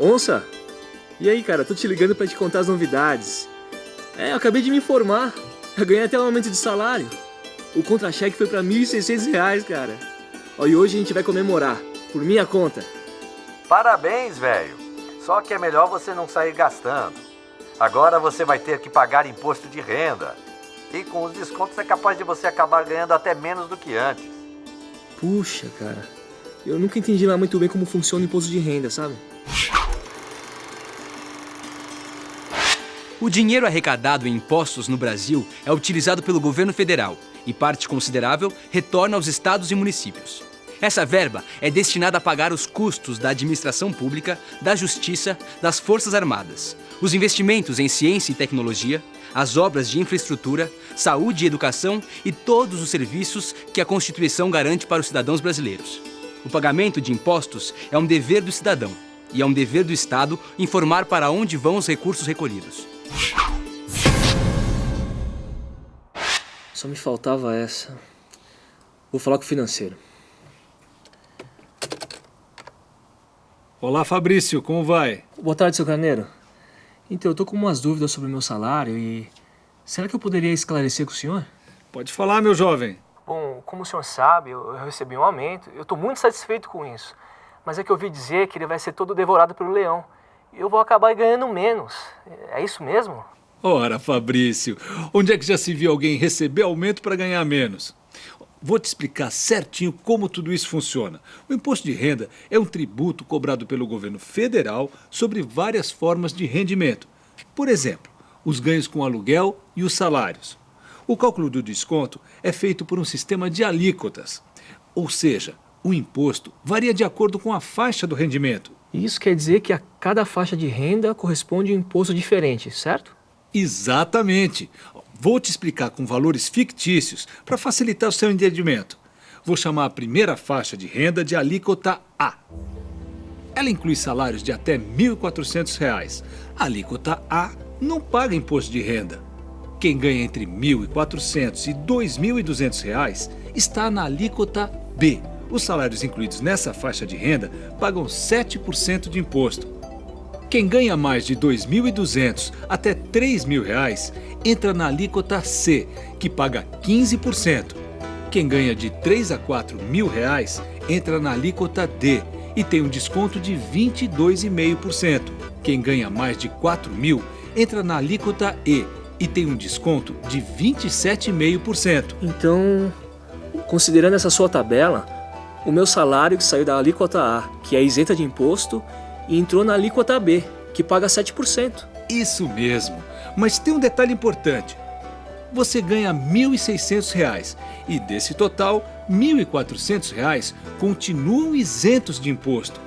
Onça? E aí, cara, tô te ligando pra te contar as novidades. É, eu acabei de me informar. Eu ganhei até um aumento de salário. O contra-cheque foi pra R$ 1.600, cara. Ó, e hoje a gente vai comemorar, por minha conta. Parabéns, velho. Só que é melhor você não sair gastando. Agora você vai ter que pagar imposto de renda. E com os descontos é capaz de você acabar ganhando até menos do que antes. Puxa, cara. Eu nunca entendi lá muito bem como funciona o imposto de renda, sabe? O dinheiro arrecadado em impostos no Brasil é utilizado pelo governo federal e parte considerável retorna aos estados e municípios. Essa verba é destinada a pagar os custos da administração pública, da justiça, das forças armadas, os investimentos em ciência e tecnologia, as obras de infraestrutura, saúde e educação e todos os serviços que a Constituição garante para os cidadãos brasileiros. O pagamento de impostos é um dever do cidadão e é um dever do Estado informar para onde vão os recursos recolhidos. Só me faltava essa. Vou falar com o financeiro. Olá, Fabrício, como vai? Boa tarde, seu Carneiro. Então, eu tô com umas dúvidas sobre o meu salário e... Será que eu poderia esclarecer com o senhor? Pode falar, meu jovem. Bom, como o senhor sabe, eu recebi um aumento. Eu tô muito satisfeito com isso. Mas é que eu ouvi dizer que ele vai ser todo devorado pelo leão. Eu vou acabar ganhando menos. É isso mesmo? Ora, Fabrício, onde é que já se viu alguém receber aumento para ganhar menos? Vou te explicar certinho como tudo isso funciona. O imposto de renda é um tributo cobrado pelo governo federal sobre várias formas de rendimento. Por exemplo, os ganhos com aluguel e os salários. O cálculo do desconto é feito por um sistema de alíquotas. Ou seja, o imposto varia de acordo com a faixa do rendimento. Isso quer dizer que a cada faixa de renda corresponde um imposto diferente, certo? Exatamente. Vou te explicar com valores fictícios para facilitar o seu entendimento. Vou chamar a primeira faixa de renda de alíquota A. Ela inclui salários de até R$ 1.400. A alíquota A não paga imposto de renda. Quem ganha entre R$ 1.400 e R$ 2.200 está na alíquota B. Os salários incluídos nessa faixa de renda pagam 7% de imposto. Quem ganha mais de R$ 2.200 até R$ 3.000 entra na alíquota C, que paga 15%. Quem ganha de R$ 3 a 4 mil reais entra na alíquota D e tem um desconto de 22,5%. Quem ganha mais de R$ 4 mil entra na alíquota E e tem um desconto de 27,5%. Então, considerando essa sua tabela, o meu salário que saiu da alíquota A, que é isenta de imposto, e entrou na alíquota B, que paga 7%. Isso mesmo. Mas tem um detalhe importante. Você ganha R$ 1.600 e desse total, R$ 1.400 continuam isentos de imposto.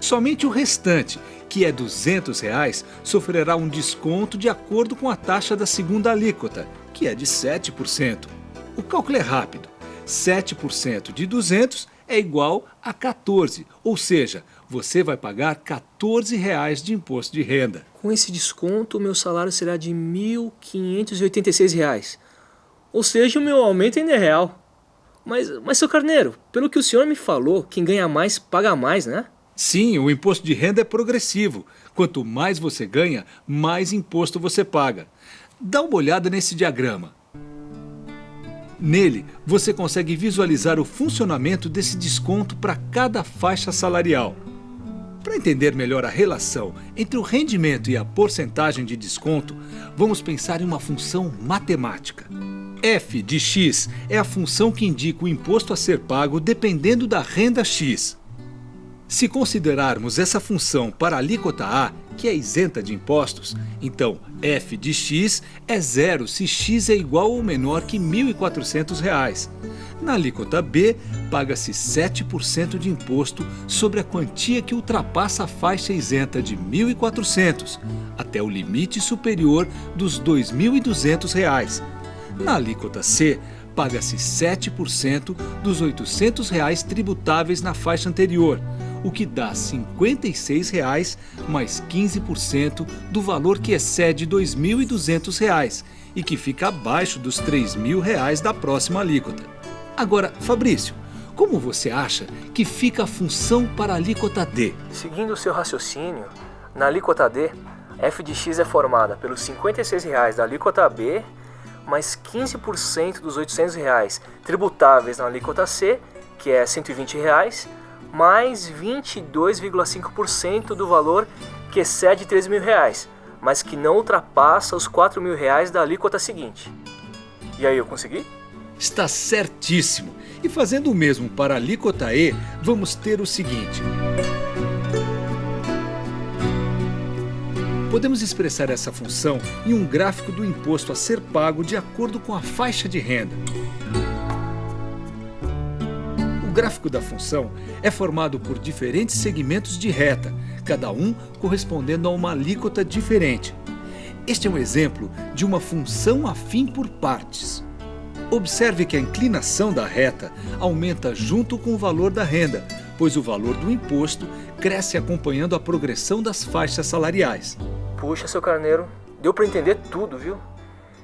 Somente o restante, que é 200 reais, sofrerá um desconto de acordo com a taxa da segunda alíquota, que é de 7%. O cálculo é rápido. 7% de 200 é igual a 14, ou seja, você vai pagar 14 reais de imposto de renda. Com esse desconto, o meu salário será de 1.586 reais. Ou seja, o meu aumento ainda é real. Mas, mas, seu Carneiro, pelo que o senhor me falou, quem ganha mais paga mais, né? Sim, o imposto de renda é progressivo. Quanto mais você ganha, mais imposto você paga. Dá uma olhada nesse diagrama. Nele, você consegue visualizar o funcionamento desse desconto para cada faixa salarial. Para entender melhor a relação entre o rendimento e a porcentagem de desconto, vamos pensar em uma função matemática. f de x é a função que indica o imposto a ser pago dependendo da renda x. Se considerarmos essa função para a alíquota A, que é isenta de impostos, então f de x é zero se x é igual ou menor que R$ 1.400. Na alíquota B, paga-se 7% de imposto sobre a quantia que ultrapassa a faixa isenta de R$ 1.400, até o limite superior dos R$ 2.200. Na alíquota C, paga-se 7% dos 800 reais tributáveis na faixa anterior, o que dá R$ 56,00 mais 15% do valor que excede R$ 2.200 e que fica abaixo dos R$ 3.000 da próxima alíquota. Agora, Fabrício, Como você acha que fica a função para a alíquota D? Seguindo o seu raciocínio, na alíquota D, f de x é formada pelos R$ 56,00 da alíquota B, mais 15% dos 800 reais tributáveis na alíquota C, que é 120 reais, mais 22,5% do valor que excede 3 mil reais, mas que não ultrapassa os 4 mil reais da alíquota seguinte. E aí, eu consegui? Está certíssimo. E fazendo o mesmo para a alíquota E, vamos ter o seguinte. Podemos expressar essa função em um gráfico do imposto a ser pago de acordo com a faixa de renda. O gráfico da função é formado por diferentes segmentos de reta, cada um correspondendo a uma alíquota diferente. Este é um exemplo de uma função afim por partes. Observe que a inclinação da reta aumenta junto com o valor da renda, pois o valor do imposto cresce acompanhando a progressão das faixas salariais. Puxa, seu carneiro, deu para entender tudo, viu?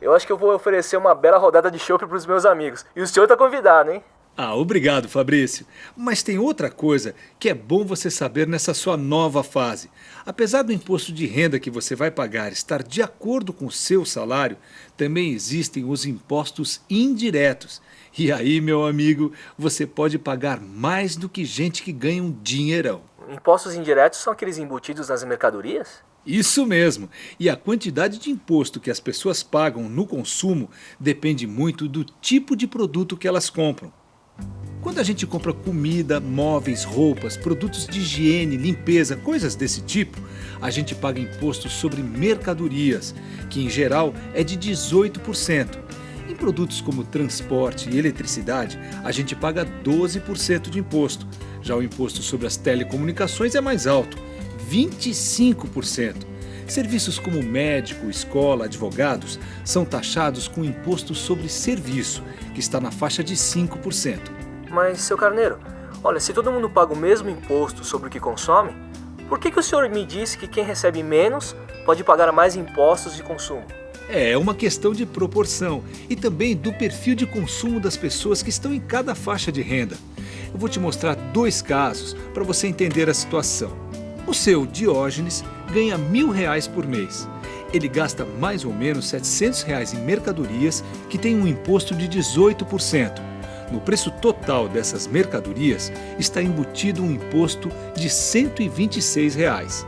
Eu acho que eu vou oferecer uma bela rodada de chopp para os meus amigos. E o senhor tá convidado, hein? Ah, obrigado, Fabrício. Mas tem outra coisa que é bom você saber nessa sua nova fase. Apesar do imposto de renda que você vai pagar estar de acordo com o seu salário, também existem os impostos indiretos. E aí, meu amigo, você pode pagar mais do que gente que ganha um dinheirão. Impostos indiretos são aqueles embutidos nas mercadorias? Isso mesmo. E a quantidade de imposto que as pessoas pagam no consumo depende muito do tipo de produto que elas compram. Quando a gente compra comida, móveis, roupas, produtos de higiene, limpeza, coisas desse tipo, a gente paga imposto sobre mercadorias, que em geral é de 18%. Em produtos como transporte e eletricidade, a gente paga 12% de imposto. Já o imposto sobre as telecomunicações é mais alto, 25%. Serviços como médico, escola, advogados são taxados com imposto sobre serviço, que está na faixa de 5%. Mas, seu carneiro, olha, se todo mundo paga o mesmo imposto sobre o que consome, por que, que o senhor me disse que quem recebe menos pode pagar mais impostos de consumo? É uma questão de proporção e também do perfil de consumo das pessoas que estão em cada faixa de renda. Eu vou te mostrar dois casos para você entender a situação. O seu Diógenes ganha mil reais por mês. Ele gasta mais ou menos 700 reais em mercadorias que tem um imposto de 18%. No preço total dessas mercadorias está embutido um imposto de 126 reais.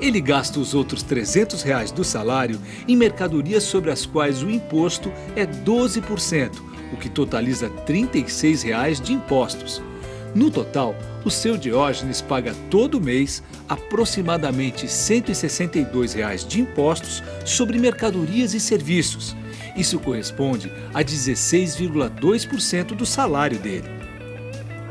Ele gasta os outros 300 reais do salário em mercadorias sobre as quais o imposto é 12%, o que totaliza 36 reais de impostos. No total, o seu Diógenes paga todo mês aproximadamente 162 reais de impostos sobre mercadorias e serviços, isso corresponde a 16,2% do salário dele.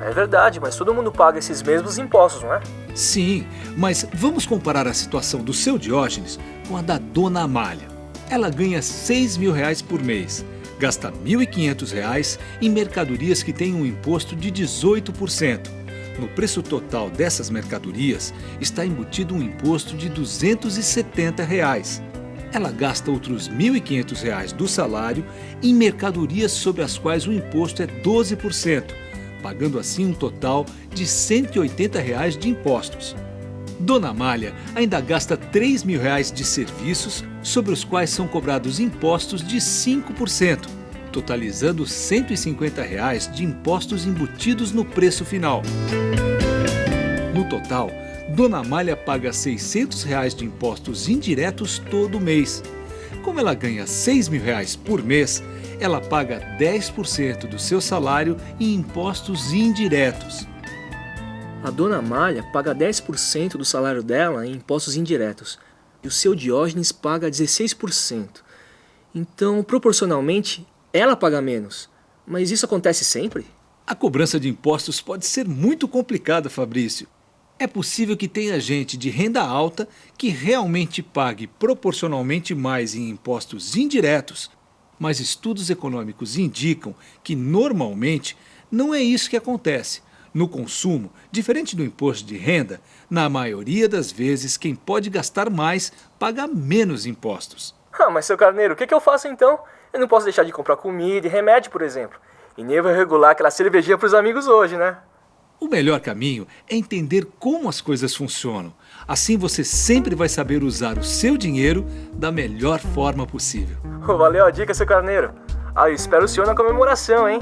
É verdade, mas todo mundo paga esses mesmos impostos, não é? Sim, mas vamos comparar a situação do seu Diógenes com a da dona Amália. Ela ganha 6 mil reais por mês, gasta R$ 1.500 em mercadorias que têm um imposto de 18%. No preço total dessas mercadorias está embutido um imposto de R$ 270. Reais ela gasta outros R$ 1.500 do salário em mercadorias sobre as quais o imposto é 12%, pagando assim um total de 180 reais de impostos. Dona Amália ainda gasta 3 mil reais de serviços sobre os quais são cobrados impostos de 5%, totalizando 150 reais de impostos embutidos no preço final. No total, Dona Amália paga 600 reais de impostos indiretos todo mês. Como ela ganha 6 mil reais por mês, ela paga 10% do seu salário em impostos indiretos. A Dona Amália paga 10% do salário dela em impostos indiretos e o seu Diógenes paga 16%. Então, proporcionalmente, ela paga menos. Mas isso acontece sempre? A cobrança de impostos pode ser muito complicada, Fabrício. É possível que tenha gente de renda alta que realmente pague proporcionalmente mais em impostos indiretos, mas estudos econômicos indicam que normalmente não é isso que acontece. No consumo, diferente do imposto de renda, na maioria das vezes quem pode gastar mais paga menos impostos. Ah, mas seu carneiro, o que, que eu faço então? Eu não posso deixar de comprar comida e remédio, por exemplo. E nem vou regular aquela cervejinha pros amigos hoje, né? O melhor caminho é entender como as coisas funcionam. Assim você sempre vai saber usar o seu dinheiro da melhor forma possível. Valeu a dica, seu carneiro. Ah, eu espero o senhor na comemoração, hein?